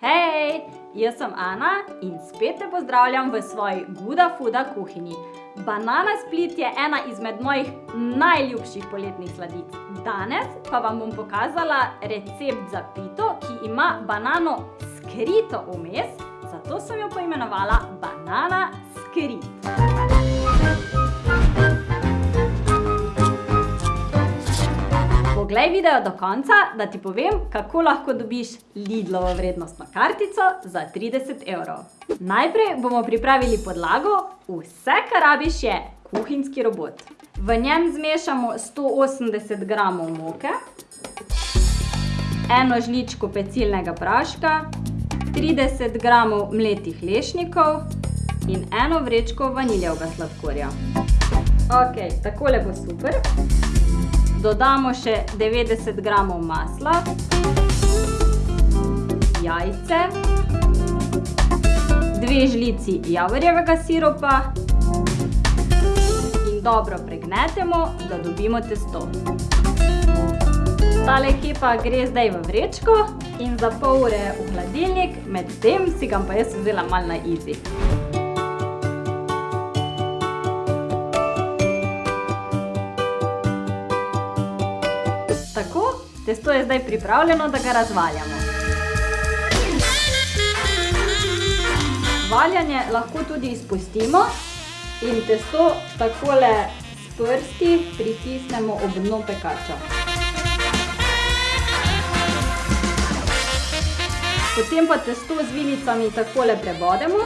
Hej, jaz sem Ana in spet te pozdravljam v svoji Guda Fuda kuhinji. Banana split je ena izmed mojih najljubših poletnih sladic. Danes pa vam bom pokazala recept za pito, ki ima banano skrito vmes, zato sem jo poimenovala banana skrit. Poglej video do konca, da ti povem, kako lahko dobiš Lidlovo vrednostno kartico za 30 evrov. Najprej bomo pripravili podlago, vse, kar rabiš je kuhinjski robot. V njem zmešamo 180 gramov moke, eno žličko pecilnega praška, 30 gramov mletih lešnikov in eno vrečko vaniljevega sladkorja. Ok, takole bo super. Dodamo še 90 gramov masla, jajce, dve žlici javorjevega siropa in dobro pregnetemo, da dobimo testo. Tale kepa gre zdaj v vrečko in za pol ure v hladilnik, med tem si ga pa jaz vzela malo na easy. Testo je zdaj pripravljeno, da ga razvaljamo. Valjanje lahko tudi izpustimo in testo takole s prsti pritisnemo ob dno pekača. Potem pa testo z vilicami takole prebodemo.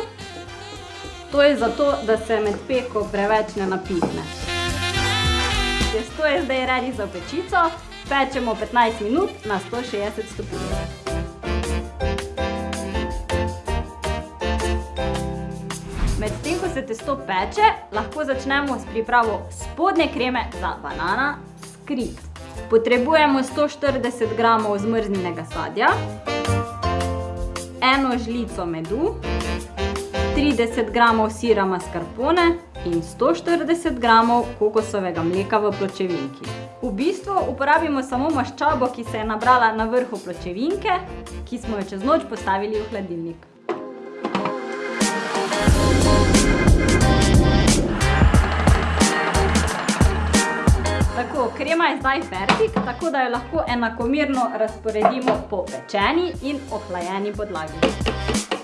To je zato, da se med peko preveč ne napihne. Testo je zdaj ready za pečico. Pečemo 15 minut na 160 stopinj. Medtem ko se testo peče, lahko začnemo s pripravo spodnje kreme za banana skrit. Potrebujemo 140 gramov zmrznjenega sadja, eno žlico medu, 30 gramov sira mascarpone in 140 gramov kokosovega mleka v pločevinki. V bistvu uporabimo samo maščobo, ki se je nabrala na vrhu pločevinke, ki smo jo čez noč postavili v hladilnik. Tako, krema je zdaj fertik, tako da jo lahko enakomirno razporedimo po pečeni in ohlajeni podlagi.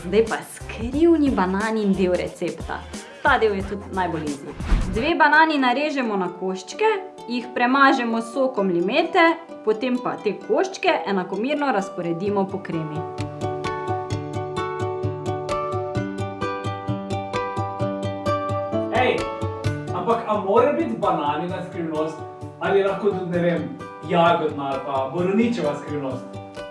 Zdaj pa skrivni bananin del recepta. Ta del je tudi najbolj easy. Dve banani narežemo na koščke, jih premažemo s sokom limete, potem pa te koščke enakomerno razporedimo po kremi. Ej, ampak a mora biti bananina skrivnost ali lahko tudi, ne vem, jagodna ali pa borovničeva skrivnost?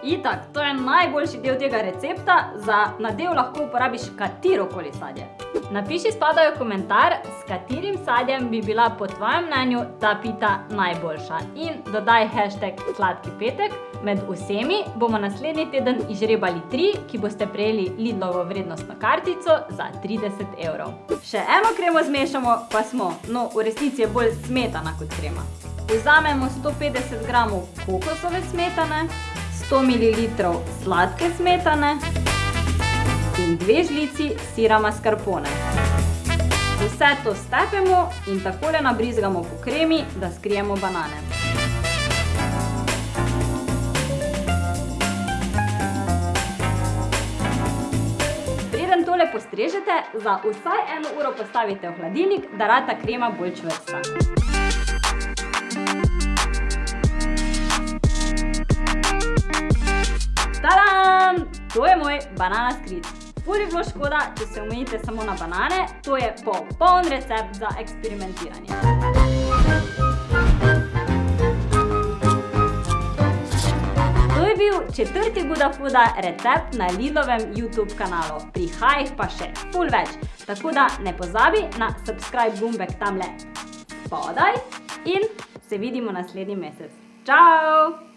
Itak, to je najboljši del tega recepta, za nadev lahko uporabiš katerokoli sadje. Napiši spodaj v komentar, s katerim sadjem bi bila po tvojem mnenju ta pita najboljša. In dodaj hashtag sladki petek. Med vsemi bomo naslednji teden izžrebali tri, ki boste prejeli Lidlovo vrednostno kartico za 30 evrov. Še eno kremo zmešamo, pa smo, no v resnici je bolj smetana kot krema. Vzamemo 150 gramov kokosove smetane, 100 ml sladke smetane in dve žlici sira mascarpone. Vse to stepemo in takole nabrizgamo po kremi, da skrijemo banane. Preden tole postrežete, za vsaj eno uro postavite v hladilnik, da rata krema bolj čvrsta. To je moj banana skrit. Ful bi bilo škoda, če se omejite samo na banane, to je popoln recept za eksperimentiranje. To je bil četrti Guda Fuda recept na Lidlovem YouTube kanalu. Prihaja jih pa še ful več, tako da ne pozabi na subscribe gumbek tamle spodaj in se vidimo naslednji mesec. Čau!